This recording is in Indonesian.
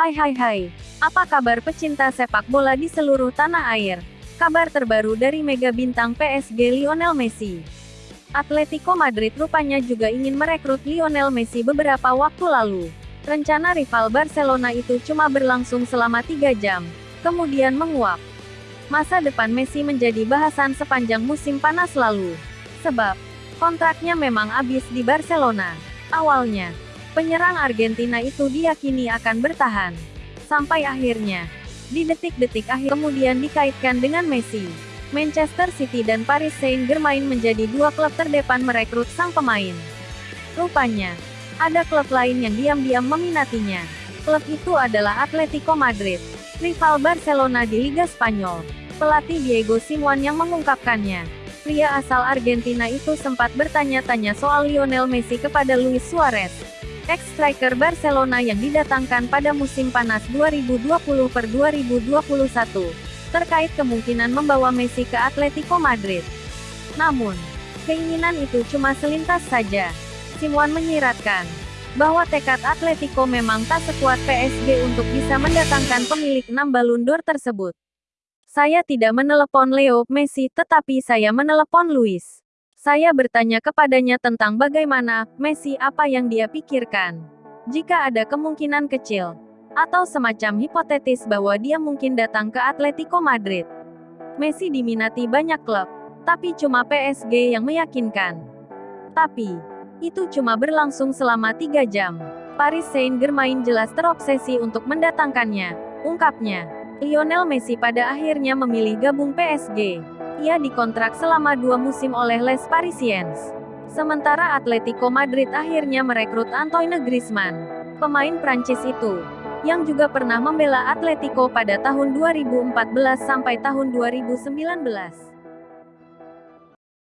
Hai hai hai, apa kabar pecinta sepak bola di seluruh tanah air? Kabar terbaru dari mega bintang PSG Lionel Messi. Atletico Madrid rupanya juga ingin merekrut Lionel Messi beberapa waktu lalu. Rencana rival Barcelona itu cuma berlangsung selama tiga jam, kemudian menguap. Masa depan Messi menjadi bahasan sepanjang musim panas lalu. Sebab, kontraknya memang habis di Barcelona. Awalnya, Penyerang Argentina itu diyakini akan bertahan. Sampai akhirnya, di detik-detik akhir kemudian dikaitkan dengan Messi. Manchester City dan Paris Saint-Germain menjadi dua klub terdepan merekrut sang pemain. Rupanya, ada klub lain yang diam-diam meminatinya. Klub itu adalah Atletico Madrid, rival Barcelona di Liga Spanyol. Pelatih Diego Simeone yang mengungkapkannya. Pria asal Argentina itu sempat bertanya-tanya soal Lionel Messi kepada Luis Suarez, ex-striker Barcelona yang didatangkan pada musim panas 2020 per 2021, terkait kemungkinan membawa Messi ke Atletico Madrid. Namun, keinginan itu cuma selintas saja. Simuan menyiratkan bahwa tekad Atletico memang tak sekuat PSG untuk bisa mendatangkan pemilik 6 Ballon d'Or tersebut. Saya tidak menelepon Leo Messi tetapi saya menelepon Luis. Saya bertanya kepadanya tentang bagaimana Messi apa yang dia pikirkan. Jika ada kemungkinan kecil atau semacam hipotetis bahwa dia mungkin datang ke Atletico Madrid. Messi diminati banyak klub, tapi cuma PSG yang meyakinkan. Tapi, itu cuma berlangsung selama tiga jam. Paris Saint-Germain jelas terobsesi untuk mendatangkannya, ungkapnya. Lionel Messi pada akhirnya memilih gabung PSG. Ia dikontrak selama dua musim oleh Les Parisiens. Sementara Atletico Madrid akhirnya merekrut Antoine Griezmann, pemain Prancis itu, yang juga pernah membela Atletico pada tahun 2014 sampai tahun 2019.